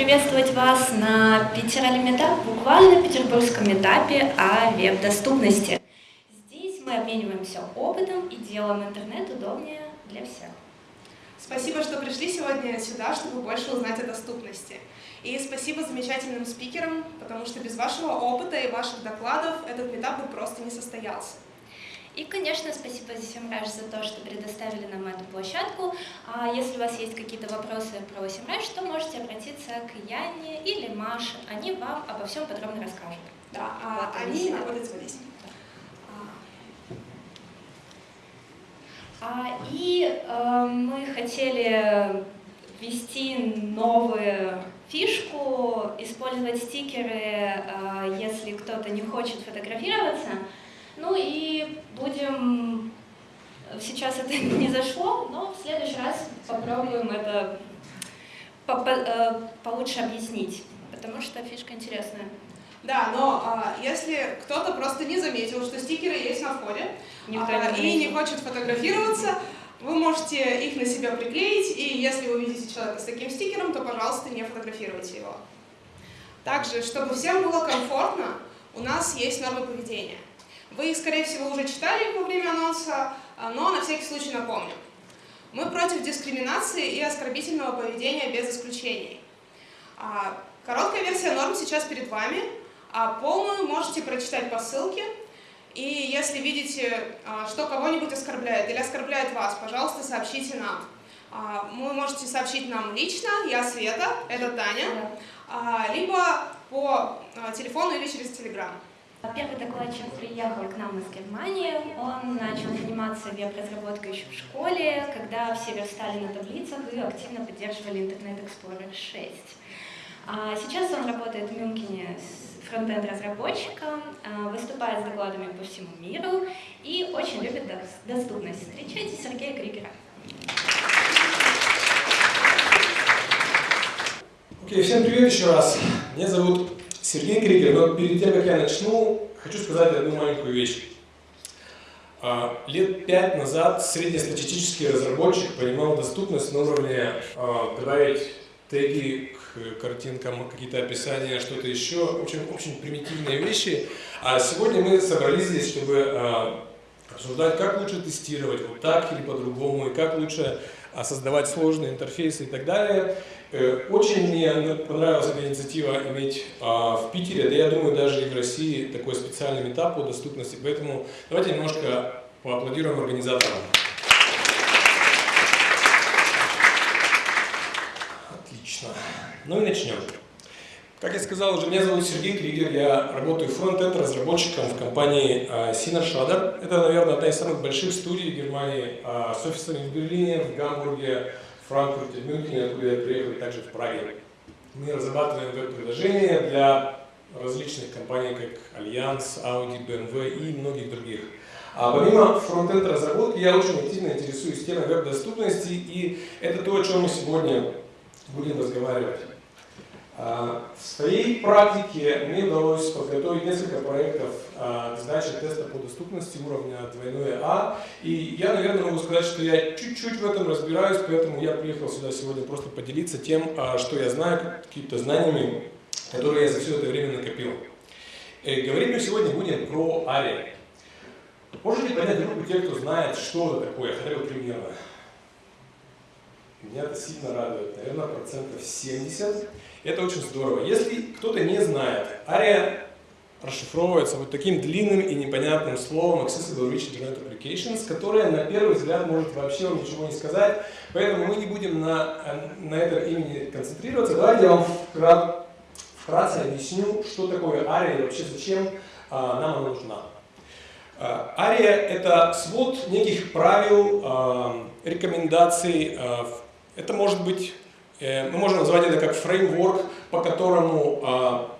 приветствовать вас на Питер-Метап, буквально петербургском этапе о веб-доступности. Здесь мы обмениваемся опытом и делаем интернет удобнее для всех. Спасибо, что пришли сегодня сюда, чтобы больше узнать о доступности. И спасибо замечательным спикерам, потому что без вашего опыта и ваших докладов этот метап бы просто не состоялся. И, конечно, спасибо Семраж за то, что предоставили нам эту площадку. А если у вас есть какие-то вопросы про Семраж, то можете обратиться к Яне или Маше. Они вам обо всем подробно расскажут. Да, а вот они находятся здесь. А, и э, мы хотели ввести новую фишку, использовать стикеры, э, если кто-то не хочет фотографироваться. Ну и будем... Сейчас это не зашло, но в следующий раз попробуем это по -по э, получше объяснить, потому что фишка интересная. Да, но а, если кто-то просто не заметил, что стикеры есть на входе а, не и не хочет фотографироваться, вы можете их на себя приклеить, и если вы видите человека с таким стикером, то, пожалуйста, не фотографируйте его. Также, чтобы всем было комфортно, у нас есть нормы поведения. Вы скорее всего, уже читали во время анонса, а, но на всякий случай напомню. Мы против дискриминации и оскорбительного поведения без исключений. А, короткая версия норм сейчас перед вами, а полную можете прочитать по ссылке. И если видите, а, что кого-нибудь оскорбляет или оскорбляет вас, пожалуйста, сообщите нам. Вы можете сообщить нам лично, я Света, это Таня, либо по телефону или через Телеграм. Первый докладчик приехал к нам из Германии. Он начал заниматься веб-разработкой еще в школе, когда все верстали на таблицах и активно поддерживали Internet Explorer 6. А сейчас он работает в Мюнхене с фронтенд-разработчиком, а, выступает с докладами по всему миру и очень любит доступность. Встречайте Сергея Кригера. Окей, okay, всем привет еще раз. Меня зовут Сергей Кригер, но перед тем, как я начну, хочу сказать одну маленькую вещь. А, лет пять назад среднестатистический разработчик понимал доступность на уровне а, добавить теги к картинкам, какие-то описания, что-то еще, очень, очень примитивные вещи. А сегодня мы собрались здесь, чтобы а, обсуждать, как лучше тестировать, вот так или по-другому, и как лучше создавать сложные интерфейсы и так далее. Э, очень мне понравилась эта инициатива иметь а, в Питере, да я думаю даже и в России такой специальный этап по доступности, поэтому давайте немножко поаплодируем организаторам. Отлично. Ну и начнем. Как я сказал уже, меня зовут Сергей Кригер, я работаю фронтенд разработчиком в компании Shader. Это, наверное, одна из самых больших студий в Германии а, с офисами в Берлине, в Гамбурге, Франкфурте, Мюнхене, откуда я приехал, и также в Праге. Мы разрабатываем веб-приложения для различных компаний, как Allianz, Audi, BMW и многих других. А помимо фронтенд разработки, я очень активно интересуюсь темой веб-доступности, и это то, о чем мы сегодня будем разговаривать. А, в своей практике мне удалось подготовить несколько проектов а, сдачи теста по доступности уровня двойное А. И я, наверное, могу сказать, что я чуть-чуть в этом разбираюсь, поэтому я приехал сюда сегодня просто поделиться тем, а, что я знаю, какими-то знаниями, которые я за все это время накопил. И э, говорить мы сегодня будем про ARIA. Можете понять группу тех, кто знает, что это такое, хотя бы примерно? Меня это сильно радует, наверное, процентов 70. Это очень здорово. Если кто-то не знает, ARIA расшифровывается вот таким длинным и непонятным словом Accessible Rich Internet Applications, которое на первый взгляд может вообще вам ничего не сказать, поэтому мы не будем на, на этом имени концентрироваться. Давайте я вам вкратце объясню, что такое ARIA и вообще зачем а, нам она нужна. ARIA – это свод неких правил, а, рекомендаций. А, это может быть Э, мы можем назвать это как фреймворк, по которому а,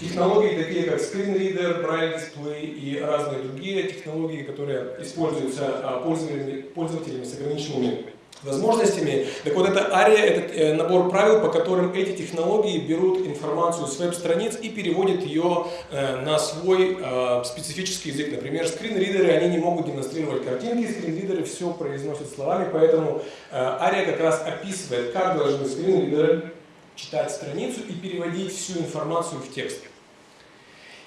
технологии, такие как скринридер, braille дисплей и разные другие технологии, которые используются а, пользователями с ограниченными возможностями. Так вот, это ARIA, это э, набор правил, по которым эти технологии берут информацию с веб-страниц и переводят ее э, на свой э, специфический язык. Например, скринридеры, они не могут демонстрировать картинки, скринридеры все произносят словами, поэтому ARIA как раз описывает, как должны скринридеры читать страницу и переводить всю информацию в текст.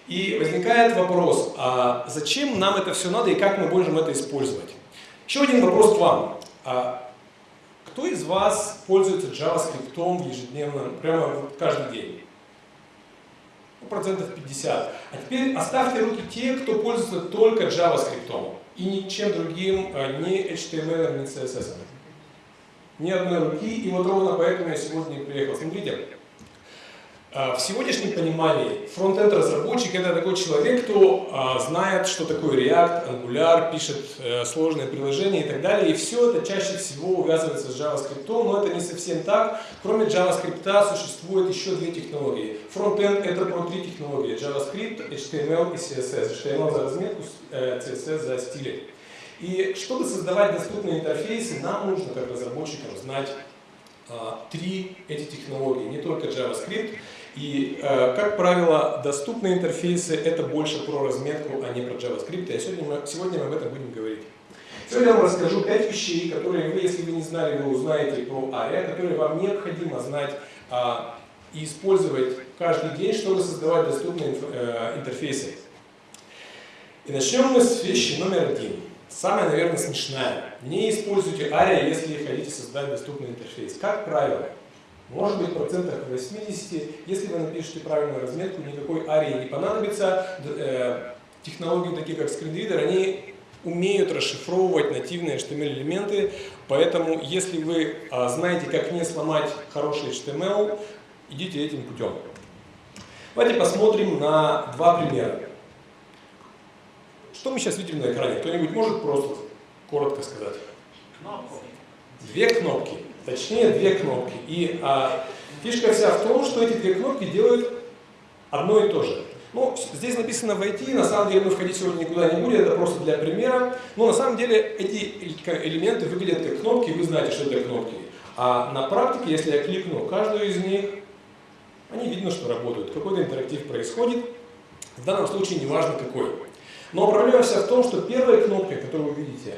И возникает вопрос, а зачем нам это все надо и как мы можем это использовать? Еще один вопрос к вам. Кто из вас пользуется JavaScript ежедневно, прямо каждый день? Ну, процентов 50. А теперь оставьте руки те, кто пользуется только JavaScript и ничем другим, а, ни HTML, ни CSS. Ни одной руки, и вот ровно поэтому я сегодня приехал. Смотрите, в сегодняшнем понимании фронтенд разработчик это такой человек, кто а, знает, что такое React, Angular, пишет э, сложные приложения и так далее. И все это чаще всего увязывается с JavaScript, но это не совсем так. Кроме JavaScript существует еще две технологии. Фронтенд это про три технологии. JavaScript, HTML и CSS. HTML за разметку, CSS э, за стили. И чтобы создавать доступные интерфейсы, нам нужно как разработчикам знать а, три эти технологии, не только JavaScript. И, э, как правило, доступные интерфейсы – это больше про разметку, а не про JavaScript. И сегодня мы, сегодня мы об этом будем говорить. Сегодня я вам расскажу пять вещей, которые вы, если вы не знали, вы узнаете про ARIA, которые вам необходимо знать а, и использовать каждый день, чтобы создавать доступные э, интерфейсы. И начнем мы с вещи номер один. Самая, наверное, смешная. Не используйте ARIA, если хотите создать доступный интерфейс. Как правило, может быть, процентах 80, если вы напишете правильную разметку, никакой арии не понадобится. Э, технологии, такие как скринридер, они умеют расшифровывать нативные HTML-элементы, поэтому если вы а, знаете, как не сломать хороший HTML, идите этим путем. Давайте посмотрим на два примера. Что мы сейчас видим на экране? Кто-нибудь может просто коротко сказать? Кнопки. Две кнопки точнее две кнопки. И а, фишка вся в том, что эти две кнопки делают одно и то же. Ну, здесь написано «войти», на самом деле мы входить сегодня никуда не будем, это просто для примера. Но на самом деле эти элементы выглядят как кнопки, вы знаете, что это кнопки. А на практике, если я кликну каждую из них, они видно, что работают. Какой-то интерактив происходит. В данном случае не важно какой. Но проблема вся в том, что первая кнопка, которую вы видите,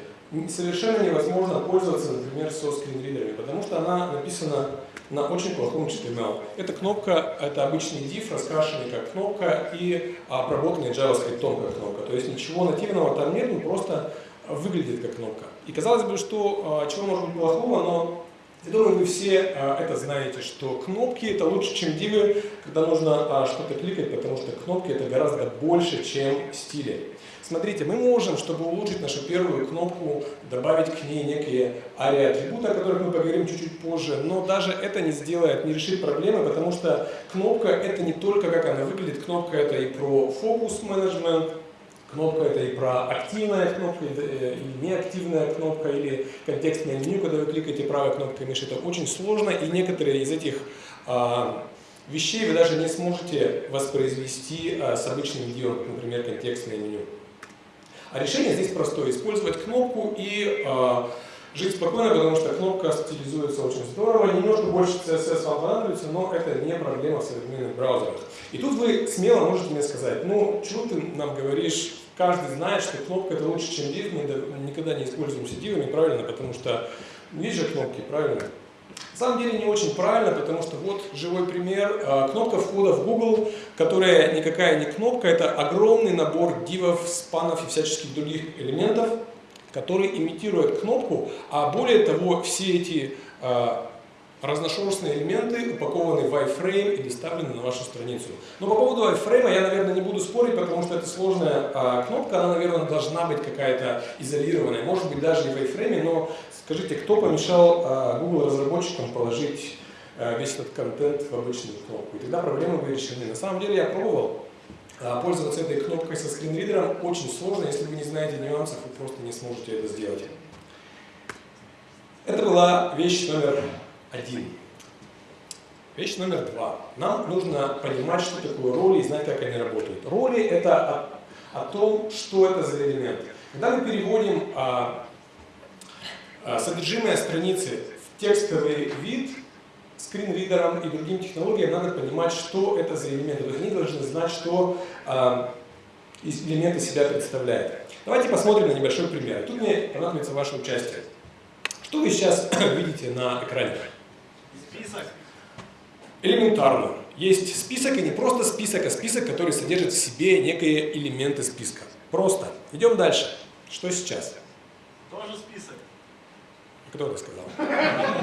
совершенно невозможно пользоваться, например, со скринридерами, потому что она написана на очень плохом HTML. Эта кнопка, это обычный div, раскрашенный как кнопка и обработанный JavaScript как кнопка. То есть ничего нативного там нет, он просто выглядит как кнопка. И казалось бы, что а, чего может быть плохого, но я думаю, вы все а, это знаете, что кнопки это лучше, чем дивы, когда нужно а, что-то кликать, потому что кнопки это гораздо больше, чем стили. Смотрите, мы можем, чтобы улучшить нашу первую кнопку, добавить к ней некие ари-атрибуты, о которых мы поговорим чуть-чуть позже, но даже это не сделает, не решит проблемы, потому что кнопка это не только как она выглядит, кнопка это и про фокус менеджмент, Кнопка это и про активная кнопка, э, или неактивная кнопка, или контекстное меню, когда вы кликаете правой кнопкой мыши. Это очень сложно, и некоторые из этих а, вещей вы даже не сможете воспроизвести а, с обычным видео, например, контекстное меню. А решение здесь простое. Использовать кнопку и э, жить спокойно, потому что кнопка стилизуется очень здорово. Немножко больше CSS вам понадобится, но это не проблема в современных браузерах. И тут вы смело можете мне сказать, ну, чего ты нам говоришь, каждый знает, что кнопка это лучше, чем div, мы никогда не используемся дивами, правильно, потому что есть же кнопки, правильно? На самом деле не очень правильно, потому что вот живой пример. А, кнопка входа в Google, которая никакая не кнопка, это огромный набор дивов, спанов и всяческих других элементов, который имитирует кнопку, а более того, все эти а, разношерстные элементы упакованы в iframe и доставлены на вашу страницу. Но по поводу iframe я, наверное, не буду спорить, потому что это сложная а, кнопка, она, наверное, должна быть какая-то изолированная, может быть даже и в iframe, но Скажите, кто помешал а, Google разработчикам положить а, весь этот контент в обычную кнопку? И тогда проблемы были решены. На самом деле я пробовал а, пользоваться этой кнопкой со скринридером. Очень сложно, если вы не знаете нюансов, вы просто не сможете это сделать. Это была вещь номер один. Вещь номер два. Нам нужно понимать, что такое роли и знать, как они работают. Роли – это о, о том, что это за элемент. Когда мы переводим а, содержимое страницы в текстовый вид скринридерам и другим технологиям надо понимать, что это за элементы. Они должны знать, что э, элементы себя представляют. Давайте посмотрим на небольшой пример. Тут мне понадобится ваше участие. Что вы сейчас видите на экране? Список. Элементарно. Есть список, и не просто список, а список, который содержит в себе некие элементы списка. Просто. Идем дальше. Что сейчас? Тоже список. Кто это сказал?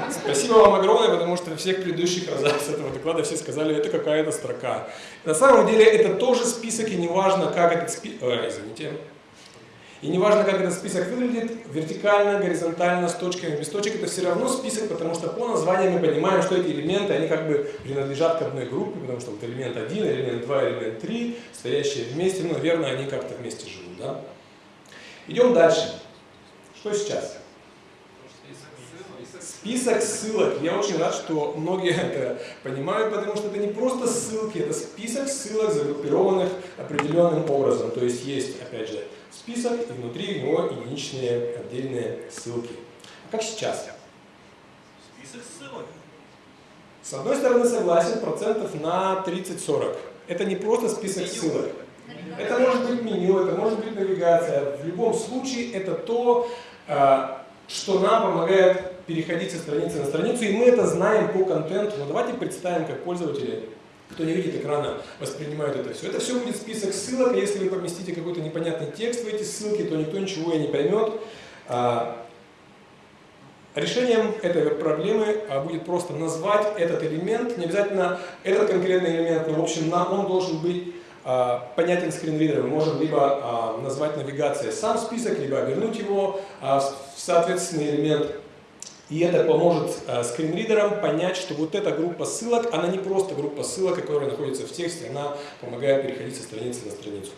Спасибо вам огромное, потому что в всех предыдущих разах с этого доклада все сказали, это какая-то строка. На самом деле это тоже список, и неважно, как этот список... Э, извините. И неважно, как этот список выглядит, вертикально, горизонтально, с точками, без точек, это все равно список, потому что по названию мы понимаем, что эти элементы, они как бы принадлежат к одной группе, потому что вот элемент 1, элемент 2, элемент 3, стоящие вместе, ну, наверное, они как-то вместе живут, да? Идем дальше. Что сейчас? Список ссылок. Я очень рад, что многие это понимают, потому что это не просто ссылки, это список ссылок, загруппированных определенным образом. То есть есть, опять же, список, и внутри него единичные отдельные ссылки. А как сейчас? Список ссылок. С одной стороны согласен, процентов на 30-40. Это не просто список ссылок. Это может быть меню, это может быть навигация. В любом случае это то, а, что нам помогает переходить со страницы на страницу, и мы это знаем по контенту. Но давайте представим, как пользователи, кто не видит экрана, воспринимают это все. Это все будет список ссылок, если вы поместите какой-то непонятный текст в эти ссылки, то никто ничего и не поймет. А, решением этой проблемы а, будет просто назвать этот элемент, не обязательно этот конкретный элемент, но в общем он должен быть понятен скринридером. Мы можем либо назвать навигацией сам список, либо обернуть его в соответственный элемент. И это поможет скринридерам понять, что вот эта группа ссылок, она не просто группа ссылок, которая находится в тексте, она помогает переходить со страницы на страницу.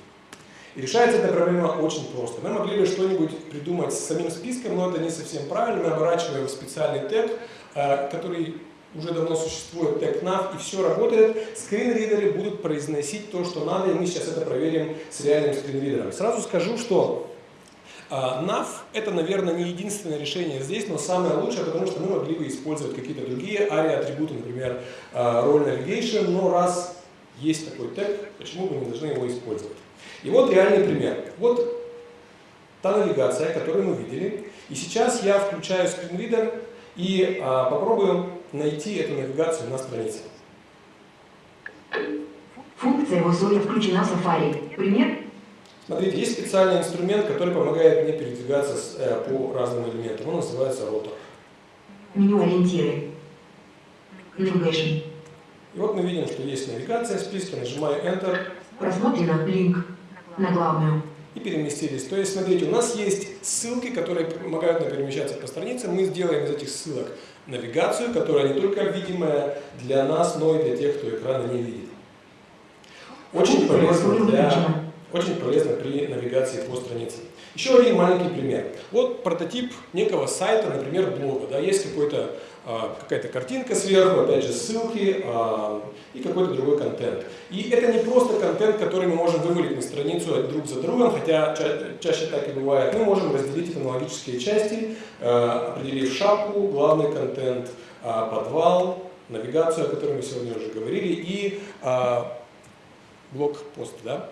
И решается эта проблема очень просто. Мы могли бы что-нибудь придумать с самим списком, но это не совсем правильно. Мы оборачиваем специальный тег, который уже давно существует, тег nav, и все работает. Скринридеры будут произносить то, что надо, и мы сейчас это проверим с реальным скринридером. Сразу скажу, что NAV – это, наверное, не единственное решение здесь, но самое лучшее, потому что мы могли бы использовать какие-то другие ARIA-атрибуты, например, role navigation, но раз есть такой тег, почему бы не должны его использовать? И вот реальный пример. Вот та навигация, которую мы видели. И сейчас я включаю скринридер и а, попробую найти эту навигацию на странице. Функция в условии включена в Safari. Пример Смотрите, есть специальный инструмент, который помогает мне передвигаться с, э, по разным элементам. Он называется ротор. Меню ориентиры. Navigation. И вот мы видим, что есть навигация в списке, нажимаю Enter. Просмотрено линк на главную. И переместились. То есть, смотрите, у нас есть ссылки, которые помогают нам перемещаться по странице. Мы сделаем из этих ссылок навигацию, которая не только видимая для нас, но и для тех, кто экрана не видит. Очень полезно для очень полезно при навигации по странице. Еще один маленький пример. Вот прототип некого сайта, например, блога. Да, есть какой-то какая-то картинка сверху, опять же ссылки а, и какой-то другой контент. И это не просто контент, который мы можем вывалить на страницу друг за другом, хотя ча чаще так и бывает. Мы можем разделить это на логические части, а, определив шапку, главный контент, а, подвал, навигацию, о которой мы сегодня уже говорили, и а, блок-пост. Да?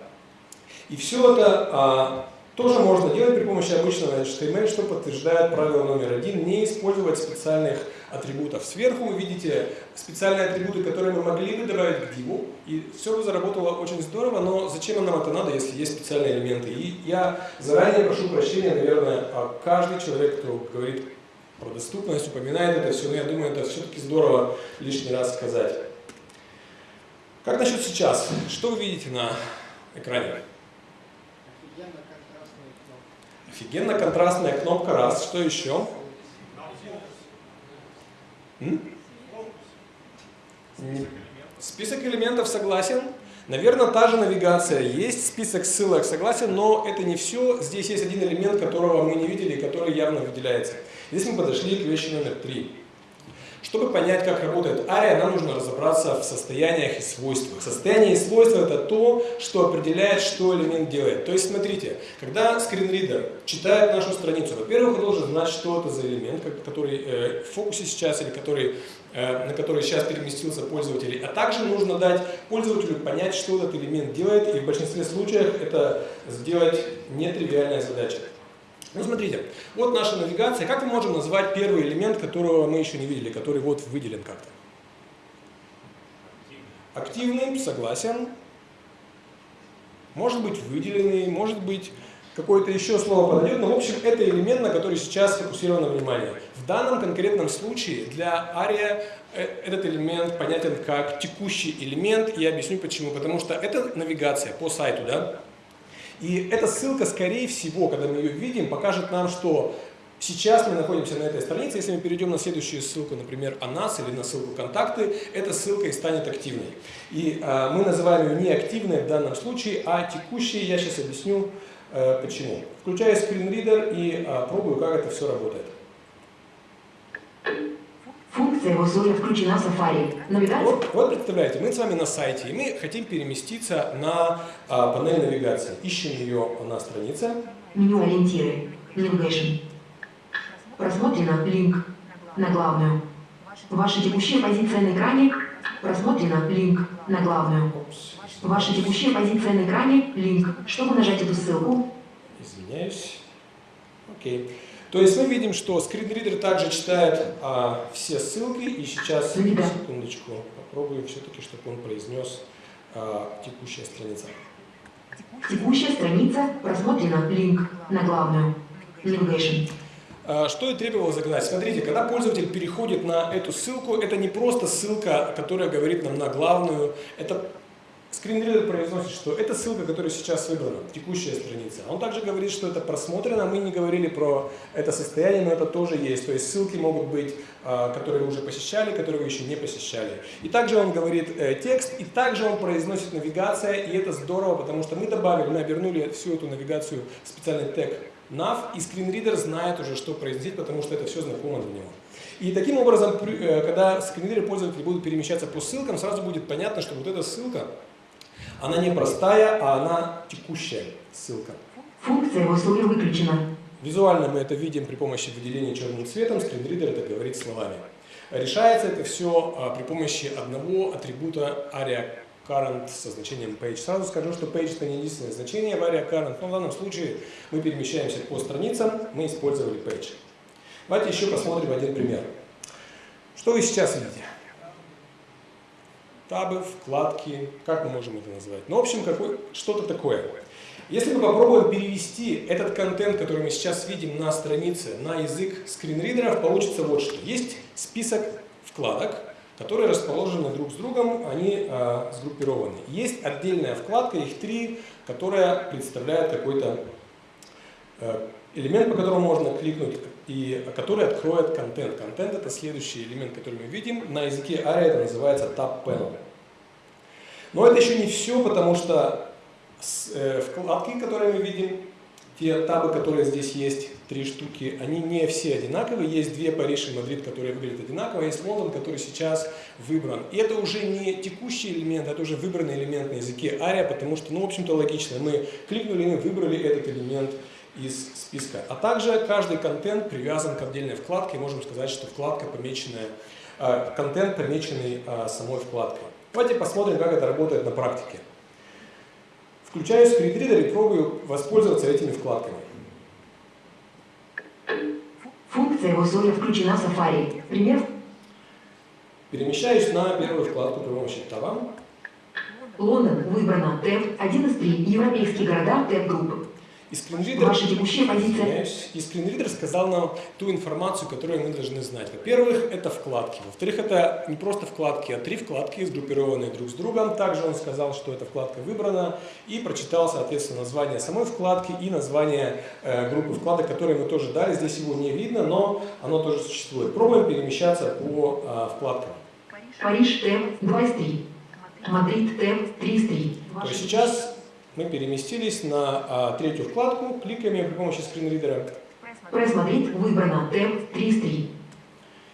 И все это а, тоже можно делать при помощи обычного HTML, что подтверждает правило номер один, не использовать специальных атрибутов. Сверху вы видите специальные атрибуты, которые мы могли бы добавить к диву, и все бы заработало очень здорово, но зачем нам это надо, если есть специальные элементы? И я заранее прошу прощения, наверное, а каждый человек, кто говорит про доступность, упоминает это все, но я думаю, это все-таки здорово лишний раз сказать. Как насчет сейчас? Что вы видите на экране? Офигенно контрастная кнопка раз. Что еще? Список элементов согласен. Наверное, та же навигация. Есть список ссылок, согласен, но это не все. Здесь есть один элемент, которого мы не видели, который явно выделяется. Здесь мы подошли к вещи номер три. Чтобы понять, как работает ария, нам нужно разобраться в состояниях и свойствах. Состояние и свойства – это то, что определяет, что элемент делает. То есть, смотрите, когда скринридер читает нашу страницу, во-первых, он должен знать, что это за элемент, который э, в фокусе сейчас или который, э, на который сейчас переместился пользователь. А также нужно дать пользователю понять, что этот элемент делает, и в большинстве случаев это сделать нетривиальная задача. Ну, смотрите, вот наша навигация. Как мы можем назвать первый элемент, которого мы еще не видели, который вот выделен как-то? активный, согласен. Может быть выделенный, может быть какое-то еще слово подойдет, но в общем это элемент, на который сейчас сфокусировано внимание. В данном конкретном случае для ария э, этот элемент понятен как текущий элемент, и я объясню почему. Потому что это навигация по сайту, да? И эта ссылка, скорее всего, когда мы ее видим, покажет нам, что сейчас мы находимся на этой странице. Если мы перейдем на следующую ссылку, например, о нас или на ссылку «Контакты», эта ссылка и станет активной. И э, мы называем ее не активной в данном случае, а текущей. Я сейчас объясню, э, почему. Включаю скринридер и э, пробую, как это все работает. Функция в условиях включена в Safari. Навигация. Вот, вот представляете, мы с вами на сайте, и мы хотим переместиться на а, панель навигации. Ищем ее на странице. Меню ориентиры. Navigation. Просмотрено линк на главную. Ваша текущая позиция на экране. Просмотрено линк на главную. Ваша текущая позиция на экране. Линк. Чтобы нажать эту ссылку, извиняюсь. Окей. То есть мы видим, что скринридер также читает а, все ссылки, и сейчас, секундочку, попробую все-таки, чтобы он произнес а, текущая страница. текущая страница. Просмотрено линк на главную. Navigation. А, Что и требовалось загнать? Смотрите, когда пользователь переходит на эту ссылку, это не просто ссылка, которая говорит нам на главную, это скринридер произносит, что это ссылка, которая сейчас выбрана, текущая страница. Он также говорит, что это просмотрено, мы не говорили про это состояние, но это тоже есть. То есть ссылки могут быть, а, которые вы уже посещали, которые вы еще не посещали. И также он говорит э, текст, и также он произносит навигация, и это здорово, потому что мы добавили, мы обернули всю эту навигацию в специальный тег nav, и скринридер знает уже, что произносить, потому что это все знакомо для него. И таким образом, э, когда скринридеры пользователи будут перемещаться по ссылкам, сразу будет понятно, что вот эта ссылка, она не простая, а она текущая ссылка. Функция условиях выключена. Визуально мы это видим при помощи выделения черным цветом, скринридер это говорит словами. Решается это все а, при помощи одного атрибута aria current со значением page. Сразу скажу, что page это не единственное значение в aria current, но в данном случае мы перемещаемся по страницам, мы использовали page. Давайте еще посмотрим один пример. Что вы сейчас видите? Табы, вкладки, как мы можем это назвать? Ну, в общем, что-то такое. Если мы попробуем перевести этот контент, который мы сейчас видим на странице, на язык скринридеров, получится вот что. Есть список вкладок, которые расположены друг с другом, они э, сгруппированы. Есть отдельная вкладка, их три, которая представляет какой-то э, элемент, по которому можно кликнуть, и который откроет контент. Контент это следующий элемент, который мы видим. На языке ARIA это называется Tab Panel. Но это еще не все, потому что э, вкладки, которые мы видим, те табы, которые здесь есть, три штуки, они не все одинаковые. Есть две Париж и Мадрид, которые выглядят одинаково, есть Лондон, который сейчас выбран. И это уже не текущий элемент, это уже выбранный элемент на языке ARIA, потому что, ну, в общем-то, логично. Мы кликнули, мы выбрали этот элемент из списка. А также каждый контент привязан к отдельной вкладке. Можем сказать, что вкладка помеченная, э, контент помеченный э, самой вкладкой. Давайте посмотрим, как это работает на практике. Включаю скринридер и пробую воспользоваться этими вкладками. Функция условиях включена в Safari. Пример. Перемещаюсь на первую вкладку при помощи таба. Лондон. Выбрано. Тэп 1 из 3. Европейские города. Тэп группы. И скринридер. Извиняюсь. и скринридер сказал нам ту информацию, которую мы должны знать. Во-первых, это вкладки. Во-вторых, это не просто вкладки, а три вкладки, сгруппированные друг с другом. Также он сказал, что эта вкладка выбрана и прочитал, соответственно, название самой вкладки и название э, группы вкладок, которые мы тоже дали. Здесь его не видно, но оно тоже существует. Пробуем перемещаться по э, вкладкам. Париж. Tab 2 из 3. Мадрид. Tab 3 из 3. То есть сейчас мы переместились на а, третью вкладку, кликаем при помощи скринридера. Мадрид. Выбрано. Tab 3 из 3.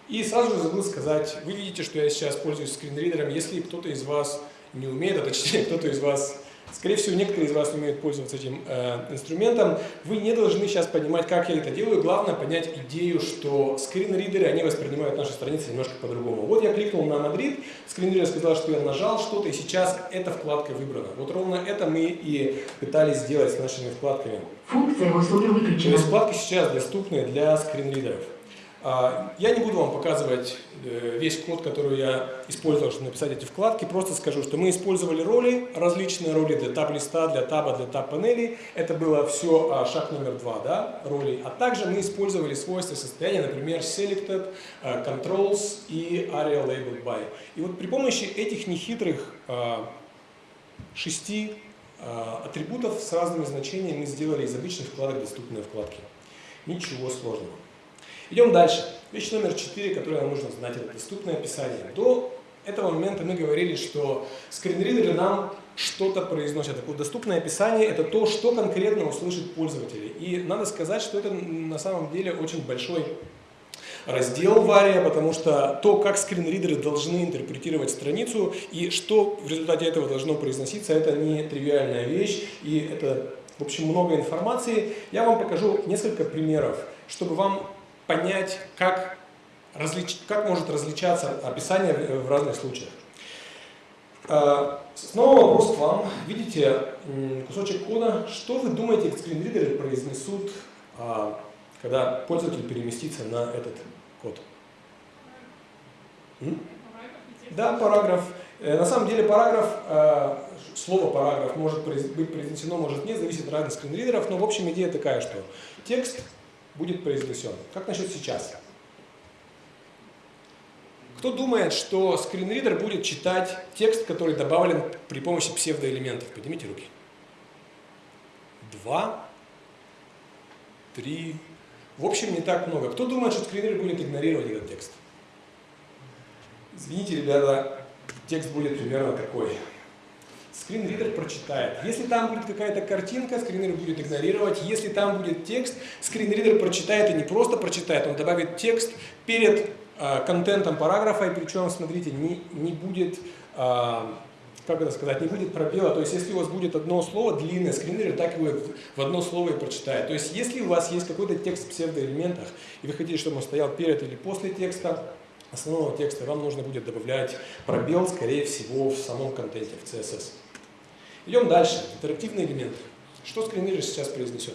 И сразу же забыл сказать, вы видите, что я сейчас пользуюсь скринридером. Если кто-то из вас не умеет, а точнее кто-то из вас, скорее всего, некоторые из вас умеют пользоваться этим э, инструментом, вы не должны сейчас понимать, как я это делаю. Главное понять идею, что скринридеры, они воспринимают наши страницы немножко по-другому. Вот я кликнул на Мадрид, скринридер сказал, что я нажал что-то, и сейчас эта вкладка выбрана. Вот ровно это мы и пытались сделать с нашими вкладками. Функция в условиях То выключена. есть вкладки сейчас доступны для скринридеров. А, я не буду вам показывать э, весь код, который я использовал, чтобы написать эти вкладки, просто скажу, что мы использовали роли, различные роли для таб-листа, для таба, для таб-панели. Это было все а, шаг номер два, да, роли. А также мы использовали свойства состояния, например, selected, э, controls и area labeled by. И вот при помощи этих нехитрых а, шести атрибутов с разными значениями мы сделали из обычных вкладок доступные вкладки. Ничего сложного. Идем дальше. Вещь номер четыре, которую нам нужно знать, это доступное описание. До этого момента мы говорили, что скринридеры нам что-то произносят. Так вот, доступное описание – это то, что конкретно услышит пользователь. И надо сказать, что это на самом деле очень большой раздел вария, потому что то, как скринридеры должны интерпретировать страницу и что в результате этого должно произноситься, это не тривиальная вещь, и это, в общем, много информации. Я вам покажу несколько примеров, чтобы вам понять, как, различ... как может различаться описание в разных случаях. А, снова вопрос к вам. Видите кусочек кода. Что вы думаете, скринридеры произнесут, а, когда пользователь переместится на этот код? Да, параграф. Э, на самом деле параграф, а, слово параграф может быть произнесено, может нет, зависит от разных скринридеров, но в общем идея такая, что текст будет произнесен. Как насчет сейчас? Кто думает, что скринридер будет читать текст, который добавлен при помощи псевдоэлементов? Поднимите руки. Два, три. В общем, не так много. Кто думает, что скринридер будет игнорировать этот текст? Извините, ребята, текст будет примерно такой скринридер прочитает. Если там будет какая-то картинка, скринридер будет игнорировать. Если там будет текст, скринридер прочитает и не просто прочитает, он добавит текст перед э, контентом параграфа, и причем, смотрите, не, не будет, э, как это сказать, не будет пробела. То есть, если у вас будет одно слово длинное, скринридер так его в одно слово и прочитает. То есть, если у вас есть какой-то текст в псевдоэлементах, и вы хотите, чтобы он стоял перед или после текста, основного текста, вам нужно будет добавлять пробел, скорее всего, в самом контенте, в CSS. Идем дальше. Интерактивные элементы. Что скринридер сейчас произнесет?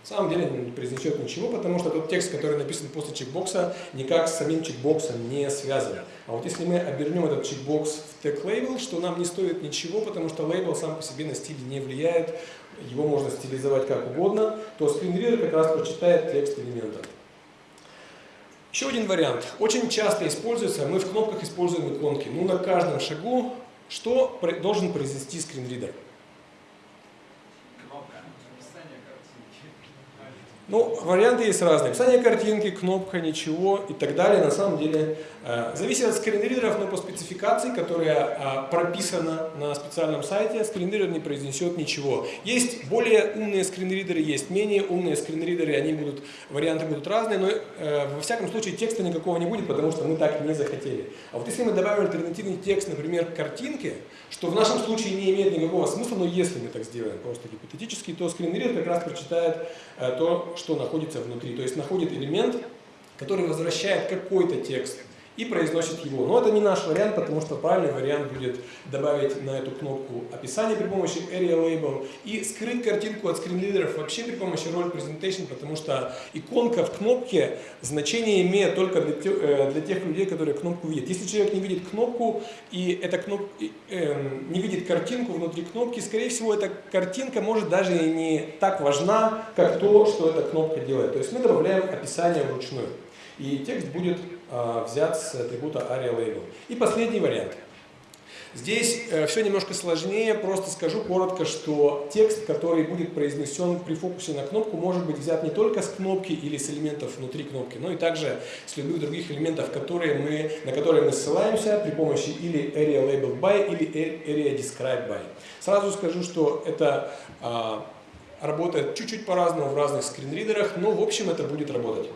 На самом деле он не произнесет ничего, потому что тот текст, который написан после чекбокса, никак с самим чекбоксом не связан. А вот если мы обернем этот чекбокс в тег лейбл, что нам не стоит ничего, потому что лейбл сам по себе на стиль не влияет, его можно стилизовать как угодно, то скринридер как раз прочитает текст элемента. Еще один вариант. Очень часто используется, мы в кнопках используем иконки. Ну, на каждом шагу что должен произвести скринридер? Ну, варианты есть разные. Описание картинки, кнопка, ничего и так далее. На самом деле э, зависит от скринридеров, но по спецификации, которая э, прописана на специальном сайте, скринридер не произнесет ничего. Есть более умные скринридеры, есть менее умные скринридеры, они будут, варианты будут разные, но э, во всяком случае текста никакого не будет, потому что мы так не захотели. А вот если мы добавим альтернативный текст, например, к картинке, что в нашем случае не имеет никакого смысла, но если мы так сделаем, просто гипотетически, то скринридер как раз прочитает то, что находится внутри. То есть находит элемент, который возвращает какой-то текст и произносит его. Но это не наш вариант, потому что правильный вариант будет добавить на эту кнопку описание при помощи Area Label и скрыть картинку от скринлидеров вообще при помощи Role Presentation, потому что иконка в кнопке значение имеет только для тех, э, для тех людей, которые кнопку видят. Если человек не видит кнопку и эта кнопка, э, не видит картинку внутри кнопки, скорее всего, эта картинка может даже и не так важна, как то, что эта кнопка делает. То есть мы добавляем описание вручную. И текст будет взят с атрибута aria label. И последний вариант. Здесь э, все немножко сложнее, просто скажу коротко, что текст, который будет произнесен при фокусе на кнопку, может быть взят не только с кнопки или с элементов внутри кнопки, но и также с любых других элементов, которые мы, на которые мы ссылаемся при помощи или area labeled by или area described by. Сразу скажу, что это а, работает чуть-чуть по-разному в разных скринридерах, но в общем это будет работать.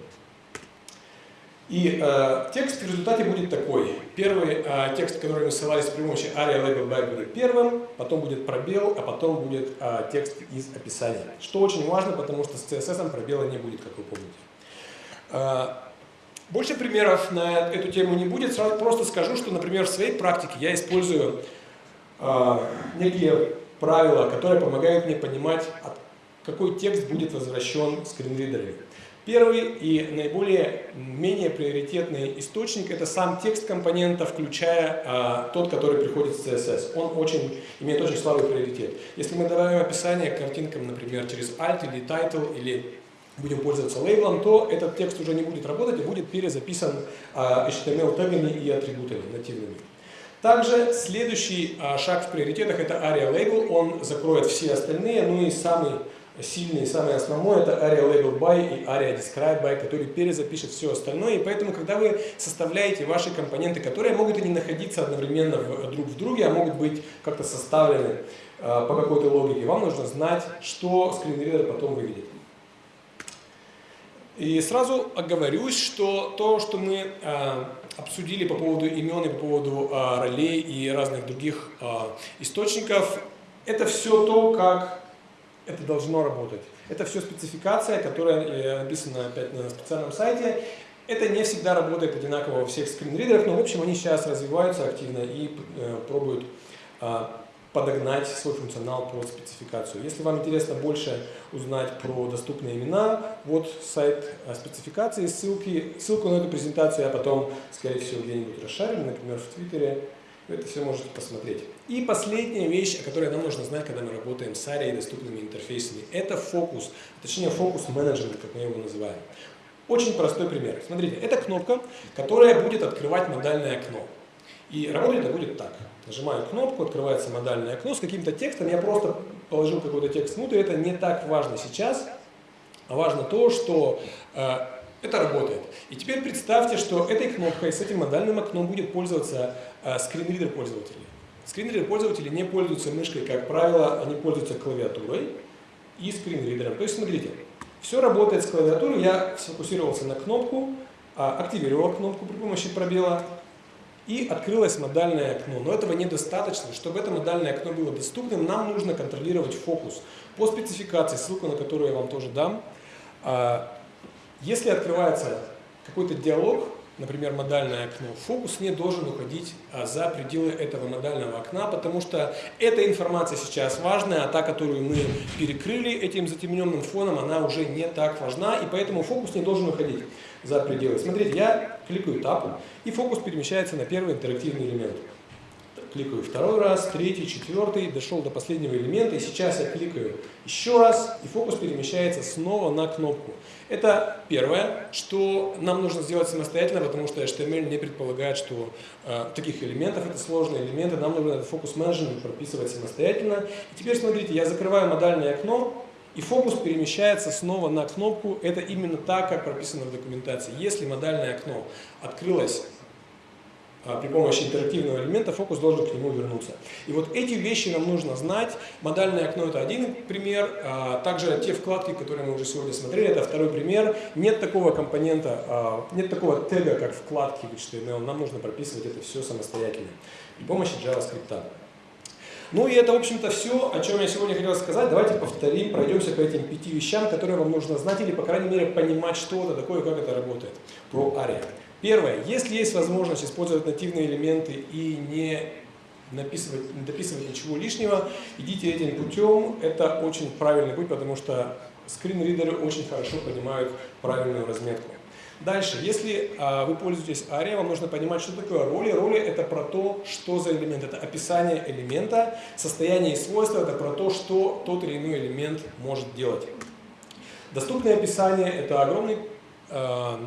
И э, текст в результате будет такой. Первый э, текст, который мы ссылались при помощи aria label будет первым, потом будет пробел, а потом будет э, текст из описания. Что очень важно, потому что с CSS пробела не будет, как вы помните. Э, больше примеров на эту тему не будет. Сразу просто скажу, что, например, в своей практике я использую э, некие правила, которые помогают мне понимать, какой текст будет возвращен скринридерами. Первый и наиболее менее приоритетный источник – это сам текст компонента, включая а, тот, который приходит с CSS. Он очень, имеет очень слабый приоритет. Если мы добавим описание к картинкам, например, через alt или title, или будем пользоваться лейблом, то этот текст уже не будет работать и будет перезаписан а, HTML-тегами и атрибутами нативными. Также следующий а, шаг в приоритетах – это ARIA Label. Он закроет все остальные, ну и самый сильный и самый основной это ARIA Label By и ARIA Describe By, который перезапишет все остальное. И поэтому, когда вы составляете ваши компоненты, которые могут и не находиться одновременно в, друг в друге, а могут быть как-то составлены э, по какой-то логике, вам нужно знать, что скринридер потом выведет. И сразу оговорюсь, что то, что мы э, обсудили по поводу имен и по поводу э, ролей и разных других э, источников, это все то, как это должно работать. Это все спецификация, которая э, написана опять на специальном сайте. Это не всегда работает одинаково во всех скринридерах, но в общем они сейчас развиваются активно и э, пробуют э, подогнать свой функционал под спецификацию. Если вам интересно больше узнать про доступные имена, вот сайт э, спецификации, ссылки, ссылку на эту презентацию я потом, скорее всего, где-нибудь расшарю, например, в Твиттере, вы это все можете посмотреть. И последняя вещь, о которой нам нужно знать, когда мы работаем с ARIA и доступными интерфейсами, это фокус, точнее фокус-менеджмент, как мы его называем. Очень простой пример. Смотрите, это кнопка, которая будет открывать модальное окно. И работать это будет так. Нажимаю кнопку, открывается модальное окно с каким-то текстом. Я просто положил какой-то текст внутрь, это не так важно сейчас. Важно то, что э, это работает. И теперь представьте, что этой кнопкой, с этим модальным окном будет пользоваться э, скринридер пользователей. Скринридер пользователи не пользуются мышкой, как правило, они пользуются клавиатурой и скринридером. То есть, смотрите, все работает с клавиатурой, я сфокусировался на кнопку, а, активировал кнопку при помощи пробела, и открылось модальное окно. Но этого недостаточно. Чтобы это модальное окно было доступным, нам нужно контролировать фокус. По спецификации, ссылку на которую я вам тоже дам, а, если открывается какой-то диалог, например, модальное окно, фокус не должен уходить а, за пределы этого модального окна, потому что эта информация сейчас важная, а та, которую мы перекрыли этим затемненным фоном, она уже не так важна, и поэтому фокус не должен уходить за пределы. Смотрите, я кликаю Tab, и фокус перемещается на первый интерактивный элемент. Кликаю второй раз, третий, четвертый, дошел до последнего элемента, и сейчас я кликаю еще раз, и фокус перемещается снова на кнопку. Это первое, что нам нужно сделать самостоятельно, потому что HTML не предполагает, что э, таких элементов, это сложные элементы, нам нужно этот фокус-менеджмент прописывать самостоятельно. И теперь смотрите, я закрываю модальное окно, и фокус перемещается снова на кнопку. Это именно так, как прописано в документации. Если модальное окно открылось при помощи интерактивного элемента фокус должен к нему вернуться. И вот эти вещи нам нужно знать. Модальное окно это один пример. А, также те вкладки, которые мы уже сегодня смотрели, это второй пример. Нет такого компонента, а, нет такого тега, как вкладки в HTML. Нам нужно прописывать это все самостоятельно при помощи JavaScript. Ну и это, в общем-то, все, о чем я сегодня хотел сказать. Давайте повторим, пройдемся по этим пяти вещам, которые вам нужно знать или, по крайней мере, понимать, что это такое, как это работает. Про ARIA. Первое. Если есть возможность использовать нативные элементы и не написывать, не дописывать ничего лишнего, идите этим путем. Это очень правильный путь, потому что скринридеры очень хорошо понимают правильную разметку. Дальше, если а, вы пользуетесь ARIA, вам нужно понимать, что такое роли. Роли это про то, что за элемент. Это описание элемента, состояние и свойства это про то, что тот или иной элемент может делать. Доступное описание это огромный а,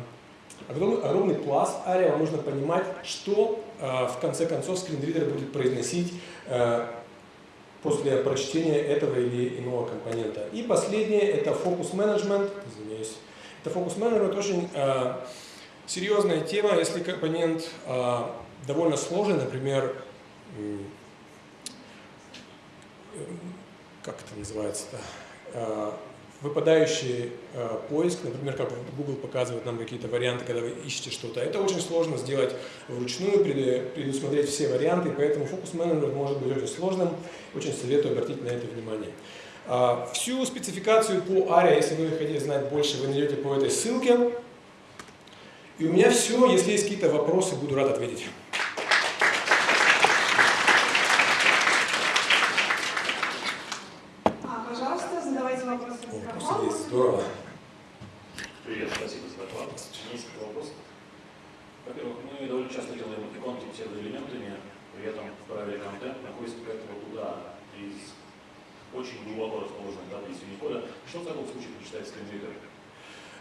огромный, огромный пласт вам нужно понимать, что э, в конце концов скринридер будет произносить э, после прочтения этого или иного компонента. И последнее это фокус менеджмент, извиняюсь. Это фокус менеджмент очень э, серьезная тема, если компонент э, довольно сложный, например, э, как это называется-то? Э, выпадающий э, поиск, например, как Google показывает нам какие-то варианты, когда вы ищете что-то. Это очень сложно сделать вручную, предусмотреть все варианты, поэтому фокус-менеджмент может быть очень сложным. Очень советую обратить на это внимание. А, всю спецификацию по ARIA, если вы хотите знать больше, вы найдете по этой ссылке. И у меня все. Если есть какие-то вопросы, буду рад ответить. Здорово. Привет, спасибо за доклад. Несколько вопросов. Во-первых, мы довольно часто делаем иконки псевдоэлементами, при этом правильный контент находится как-то туда, из очень глубоко расположенных таблиц Unicode. Что в таком случае почитать скринридер?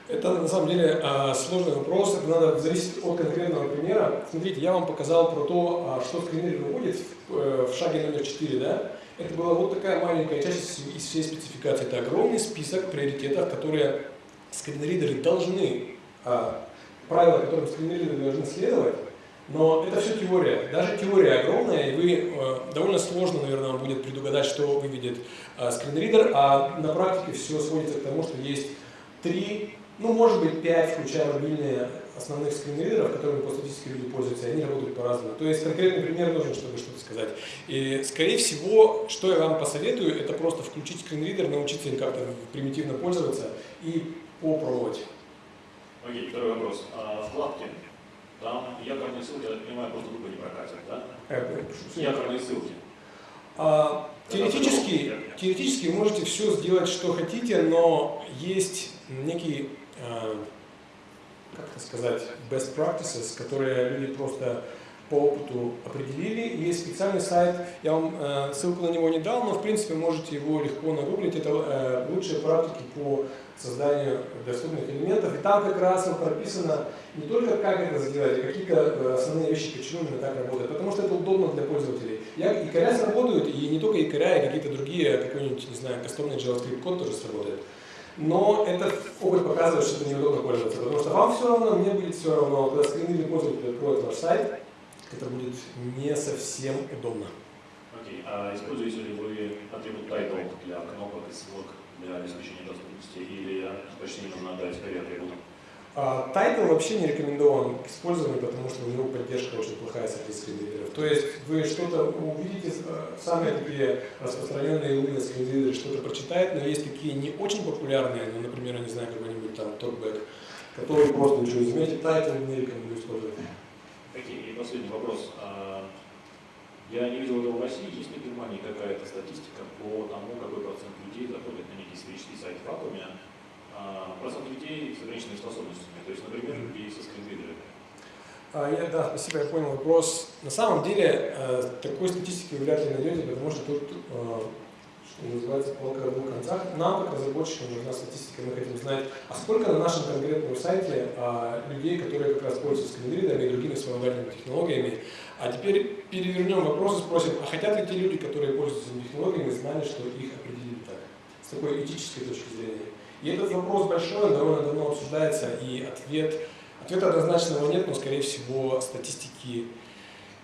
Это на самом деле а, сложный вопрос, это надо зависеть от конкретного примера. Смотрите, я вам показал про то, а, что скринридер выводит э, в шаге номер 4, да? Это была вот такая маленькая часть из всей спецификации. Это огромный список приоритетов, которые скринридеры должны, а, правила, которым скринридеры должны следовать, но это все теория. Даже теория огромная, и вы э, довольно сложно, наверное, будет предугадать, что выведет э, скринридер, а на практике все сводится к тому, что есть три ну, может быть, 5, включая мобильные основных скринридеров, которыми по статистике люди пользуются, и они работают по-разному. То есть конкретный пример нужен, чтобы что-то сказать. И, скорее всего, что я вам посоветую, это просто включить скринридер, научиться им как-то примитивно пользоваться и попробовать. Окей, второй вопрос. А, вкладки. Там якорные ссылки, я так понимаю, просто тупо не прокатят, да? Э, Якорные ссылки. А, теоретически, теоретически вы можете все сделать, что хотите, но есть некий Э, как это сказать, best practices, которые люди просто по опыту определили. Есть специальный сайт, я вам э, ссылку на него не дал, но в принципе можете его легко нагуглить. Это э, лучшие практики по созданию доступных элементов. И там как раз прописано не только как это сделать, а какие-то основные вещи, почему именно так работает. Потому что это удобно для пользователей. Я, якоря сработают, и не только якоря, и какие-то другие, какой-нибудь, не знаю, кастомный JavaScript код тоже сработает но этот опыт показывает, что это неудобно пользоваться, потому что вам все равно, мне будет все равно, когда скринный пользователь откроет ваш сайт, это будет не совсем удобно. Окей, okay. а используете ли вы атрибут title для кнопок и ссылок для обеспечения доступности, или почти не нужно отдать скорее атрибут? Title вообще не рекомендован к использованию, потому что у него поддержка очень плохая среди скринридеров. То есть вы что-то увидите, э, самые такие распространенные умные скринридеры что-то прочитают, но есть такие не очень популярные, ну, например, я не знаю, какой-нибудь там TalkBack, которые просто ничего не заметят, title не рекомендую использовать. Окей, и последний вопрос. А, я не видел этого в России. Есть ли в Германии какая-то статистика по тому, какой процент людей заходит на некий сферический сайт в вакууме, а, процент людей с ограниченными способностями, то есть, например, людей со screen reader ами. А, я, да, спасибо, я понял вопрос. На самом деле, э, такой статистики вы вряд ли найдете, потому что тут, э, что называется, палка о двух концах. Нам, как разработчикам, нужна статистика, мы хотим знать, а сколько на нашем конкретном сайте а, людей, которые как раз пользуются screen reader ами и другими вспомогательными технологиями. А теперь перевернем вопрос и спросим, а хотят ли те люди, которые пользуются этими технологиями, знали, что их определили так, с такой этической точки зрения? И этот вопрос большой, он довольно давно обсуждается, и ответ, ответа однозначного нет, но, скорее всего, статистики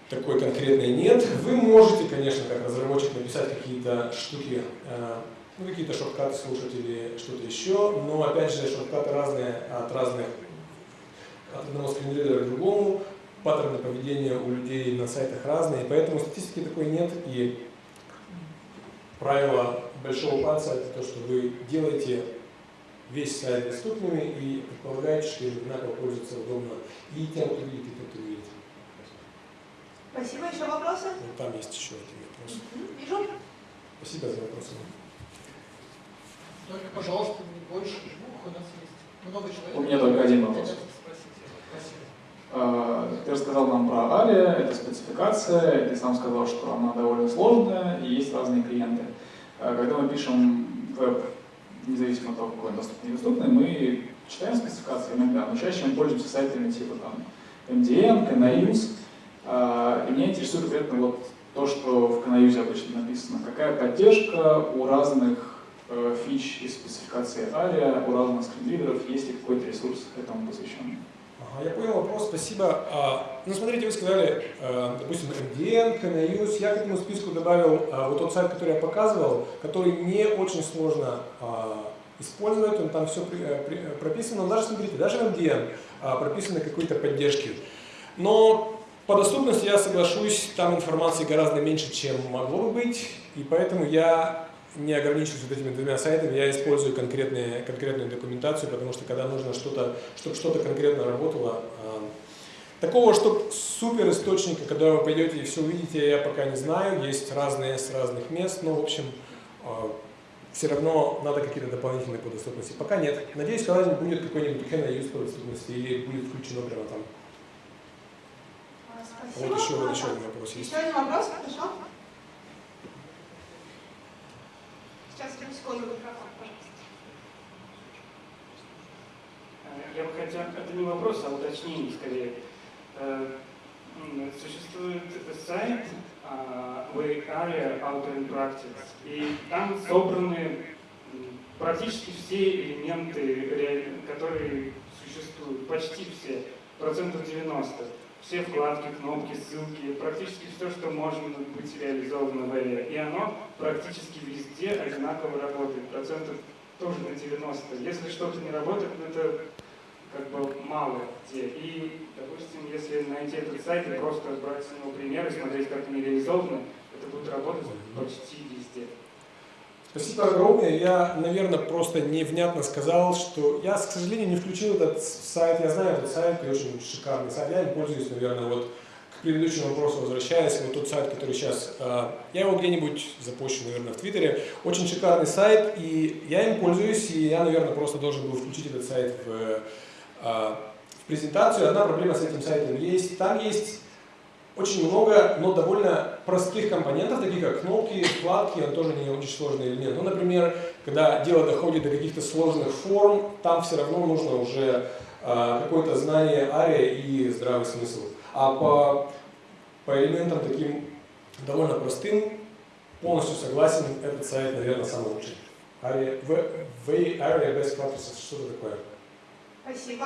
такой конкретной нет. Вы можете, конечно, как разработчик написать какие-то штуки, э, ну, какие-то шорткаты слушать или что-то еще, но, опять же, шорткаты разные от разных, от одного скринридера к другому, паттерны поведения у людей на сайтах разные, поэтому статистики такой нет, и правило большого пальца это то, что вы делаете весь сайт доступными и предполагаете, что одинаково пользоваться удобно и тем, кто видит, и тем, кто видит. Спасибо. Еще вопросы? Вот там есть еще один вопрос. Вижу. Спасибо за вопросы. Только, пожалуйста, не больше двух, у нас есть много человек. У меня только один вопрос. А, ты рассказал нам про Ария, это спецификация, ты сам сказал, что она довольно сложная и есть разные клиенты. А, когда мы пишем веб независимо от того, какой он доступный или недоступный, мы читаем спецификации иногда, но чаще мы пользуемся сайтами типа там MDM, Canayus. И меня интересует конкретно вот то, что в Canayus обычно написано. Какая поддержка у разных э, фич и спецификации ARIA, у разных скринридеров, есть ли какой-то ресурс этому посвященный? Ага, я понял вопрос, спасибо. А, ну, смотрите, вы сказали, э, допустим, MDN, Canayus. Я к этому списку добавил а, вот тот сайт, который я показывал, который не очень сложно а, использовать, он там все при, э, при, прописано. Но даже, смотрите, даже в MDN а, прописаны какие-то поддержки. Но по доступности я соглашусь, там информации гораздо меньше, чем могло бы быть, и поэтому я не ограничиваюсь вот этими двумя сайтами, я использую конкретные, конкретную документацию, потому что когда нужно что-то, чтобы что-то конкретно работало, а, такого, чтобы супер источника, когда вы пойдете и все увидите, я пока не знаю, есть разные с разных мест, но в общем а, все равно надо какие-то дополнительные по доступности. Пока нет. Надеюсь, когда-нибудь будет какой-нибудь Use по доступности или будет включено прямо там. Спасибо. Вот еще, вот еще один вопрос есть. Еще один вопрос, хорошо? Я бы хотел, это не вопрос, а уточнение скорее. Э, Существует сайт а, Way Area Auto in Practice, и там собраны практически все элементы, которые существуют, почти все, процентов 90. Все вкладки, кнопки, ссылки, практически все, что может быть реализовано в Area. И оно практически везде одинаково работает, процентов тоже на 90. Если что-то не работает, ну, это как бы мало где. И, допустим, если найти этот сайт и просто брать с него примеры, смотреть, как они реализованы, это будет работать почти. Спасибо огромное. Я, наверное, просто невнятно сказал, что я, к сожалению, не включил этот сайт. Я знаю этот сайт, и очень шикарный сайт. Я им пользуюсь, наверное, вот к предыдущему вопросу возвращаясь. Вот тот сайт, который сейчас... э, Я его где-нибудь запущу, наверное, в Твиттере. Очень шикарный сайт, и я им пользуюсь, и я, наверное, просто должен был включить этот сайт в, э, в презентацию. Одна проблема с этим сайтом есть. Там есть очень много, но довольно простых компонентов, таких как кнопки, вкладки, он тоже не очень сложный элемент. Ну, например, когда дело доходит до каких-то сложных форм, там все равно нужно уже а, какое-то знание ария и здравый смысл. А по, по элементам таким довольно простым, полностью согласен, этот сайт, наверное, самый лучший. Ария, в, в Best Practices, что это такое? Спасибо.